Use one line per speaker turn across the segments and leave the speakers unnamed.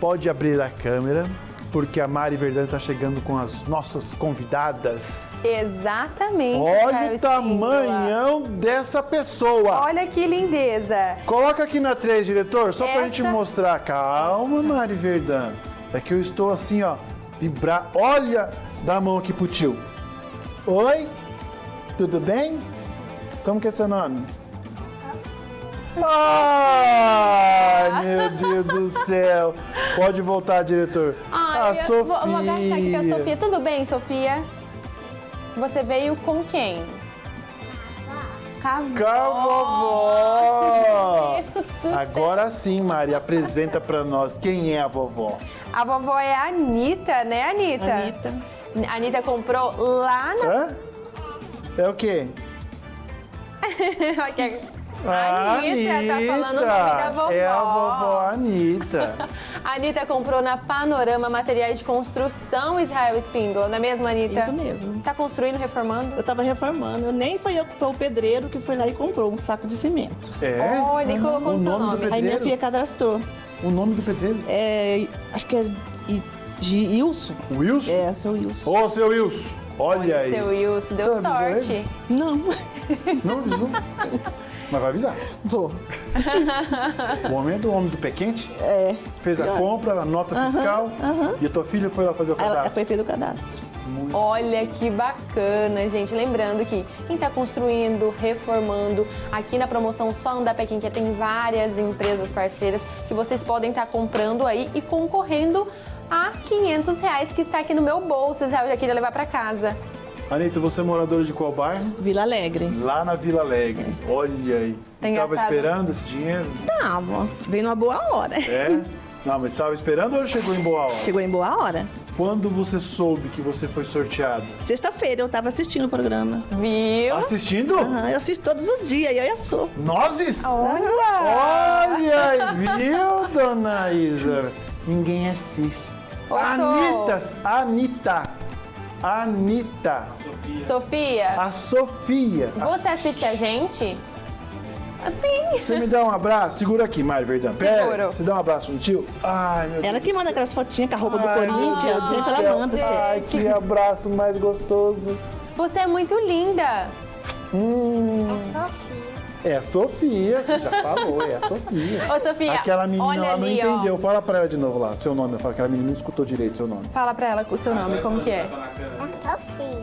pode abrir a câmera, porque a Mari Verdade está chegando com as nossas convidadas.
Exatamente.
Olha o tamanhão dessa pessoa.
Olha que lindeza.
Coloca aqui na 3, diretor, só
Essa-
gente mostrar. Calma, Mari Verdão. É que eu estou assim, ó, vibrar. Olha, dá a mão aqui pro tio. Oi, tudo bem? Como que é seu nome? Ai, meu Deus do céu. Pode voltar, diretor.
Ai,
a
eu
Sofia.
Vou, vou agachar aqui com a Sofia. Tudo bem, Sofia? Você veio com quem? Com a
vovó. Agora sim, Mari, apresenta pra nós quem é a vovó.
A vovó é a Anitta, né, Anitta?
Anitta.
A Anitta comprou lá na...
Hã? É o quê?
Ela quer-
A
Anitta, tá falando o nome da vovó.
É a vovó Anitta.
A Anitta comprou na Panorama Materiais de Construção Israel Espíndola, não é mesmo, Anitta?
Isso mesmo.
Tá construindo, reformando?
Eu tava reformando, eu nem foi eu que foi o pedreiro que foi lá e comprou um saco de cimento.
É?
Olha, e colocou
o
o seu
nome do
nome.
pedreiro?
Aí minha filha cadastrou.
O nome do pedreiro?
É, acho que é Wilson.
Wilson?
É, seu Wilson.
Ô, seu Wilson, olha, aí.
Seu Wilson, deu sorte.
Não,
Não avisou? Mas vai avisar.
vou.
O homem é do homem do pé quente?
É.
Fez a compra, a nota fiscal. E a tua filha foi lá fazer o
Ela
cadastro.
foi feito o cadastro.
Olha que bacana, gente. Lembrando que quem está construindo, reformando, aqui na promoção Só Andar Pé Quem Quer tem várias empresas parceiras que vocês podem estar comprando aí e concorrendo a 500 reais que está aqui no meu bolso. Israel já queria levar para casa.
Anitta, você é moradora de qual bairro?
Vila Alegre.
Lá na Vila Alegre. Olha aí.
Tá
Tava
engraçado.
esperando esse dinheiro?
Tava. Veio numa boa hora.
É? Não, mas estava esperando ou chegou em boa hora?
Chegou em boa hora.
Quando você soube que você foi sorteada?
Sexta-feira eu tava assistindo o programa.
Viu?
Assistindo?
Aham, eu assisto todos os dias, eu e a Sou.
Nozes?
Olha!
Olha, viu, dona Isa? Ninguém assiste.
Ô,
Anitta, Anitta, Anitta,
Sofia,
a Sofia. A-
você assiste a gente? Assim.
Você me dá um abraço? Segura aqui, Mário Verdão. Pera,
Seguro.
você dá um abraço no tio? Ai, meu
Ela
Deus.
que manda aquelas fotinhas com a roupa do
Ai,
Corinthians,
meu Deus
sempre
do
ela manda.
Ai,
Assim.
que abraço mais gostoso.
Você é muito linda.
Hum, é a Sofia, você já falou, é a Sofia.
Ô, Sofia,
Aquela menina lá não
ali, ó.
entendeu. Fala pra ela de novo lá, seu nome. Fala, aquela menina não escutou direito seu nome.
Fala pra ela o seu nome, como que é?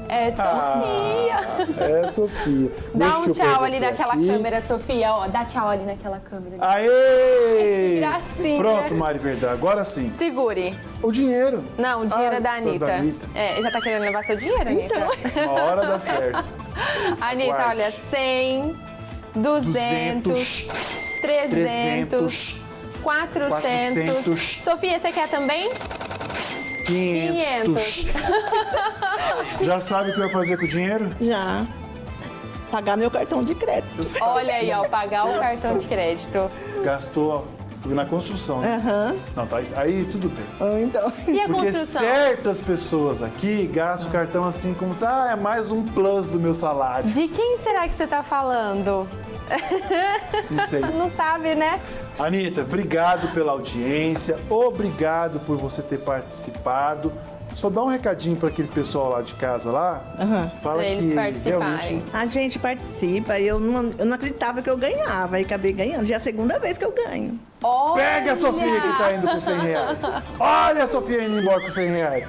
É Sofia.
É Sofia.
Dá
Deixa
um tchau ali naquela
aqui.
câmera, Sofia, ó. Dá tchau ali naquela câmera.
Aê!
Gracinha.
Pronto, Mari Verdão, agora sim.
Segure.
O dinheiro.
Não, o dinheiro
Ah,
é da Anitta.
da Anitta.
É, já tá querendo levar seu dinheiro, Anitta?
Uma hora dá certo.
Anitta,
Guarde.
olha, 100, 200, 300, 400.
400.
Sofia, você quer também?
500. Já sabe o que vai fazer com o dinheiro?
Já. Pagar meu cartão de crédito.
Olha aí, ó, pagar o cartão de crédito.
Gastou na construção, né?
Aham.
Não, tá, aí tudo bem.
Ou Então.
E a
Porque
construção?
certas pessoas aqui gastam o cartão assim como se, ah, é mais um plus do meu salário.
De quem será que você tá falando?
Não sei.
Não sabe, né?
Anitta, obrigado pela audiência, obrigado por você ter participado. Só dá um recadinho para aquele pessoal lá de casa lá. Fala
Pra eles
que realmente
A gente participa e eu não, eu não acreditava que eu ganhava e acabei ganhando. Já é a segunda vez que eu ganho.
Olha!
Pega a Sofia que tá indo com 100 reais. Olha a Sofia indo embora com 100 reais.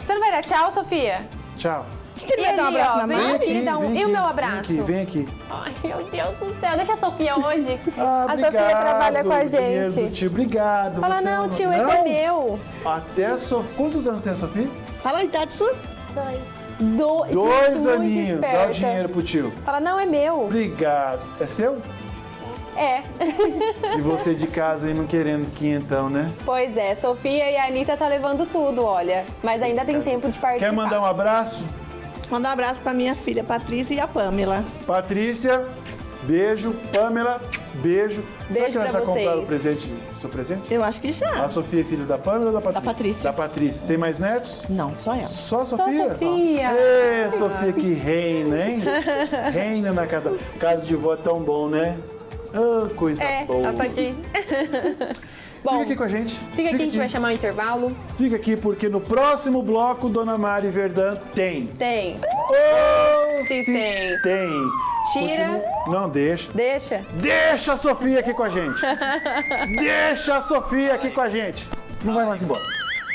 Você não vai dar tchau, Sofia?
Tchau.
Você
E
vai dar um abraço
ó,
na
vem
mão?
aqui. um-
vem
e o meu
Vem
abraço?
aqui, vem aqui.
Ai, meu Deus do céu. Deixa a Sofia hoje.
Ah,
a
obrigado.
Sofia trabalha com a
dinheiro do
gente.
tio, obrigado.
Fala, não,
é um-
tio, esse é
Não?
meu.
Até a Sofia. Quantos anos tem a Sofia?
Fala a idade sua.
Do...
Dois
Gente, muito
aninhos. Dá o dinheiro pro tio.
Fala, não, é meu.
Obrigado. É seu?
É.
E você de casa aí não querendo quinhentão, né?
Pois é, Sofia e a Anitta tá levando tudo, olha. Mas ainda tem tempo de participar.
Quer mandar um abraço?
Mandar um abraço pra minha filha Patrícia e a Pamela.
Patrícia, beijo. Pamela, beijo. Será
Beijo
que nós
pra
já compraram
vocês.
o presente, o seu presente?
Eu acho que já.
A Sofia é filha da Pamela ou da Patrícia?
Patrícia.
Da Patrícia. Tem mais netos?
Não, só ela.
Só a
Só
Sofia?
Sofia.
Ê, Sofia que reina, hein? reina na casa. Casa de vó é tão bom, né? Ah, coisa
É,
boa.
ela tá aqui. Bom,
Fica aqui com a gente.
Fica aqui, a gente vai chamar o intervalo.
Fica aqui porque no próximo bloco, Dona Mari Verdão tem.
Tem.
Oh,
Se tem.
Tem.
Tira.
Continua- Não, deixa.
Deixa.
Deixa a Sofia aqui com a gente. deixa a Sofia aqui com a gente. Não vai mais embora.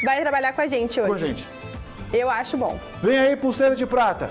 Vai trabalhar com a gente hoje.
Com a gente.
Eu acho bom.
Vem aí, pulseira de prata.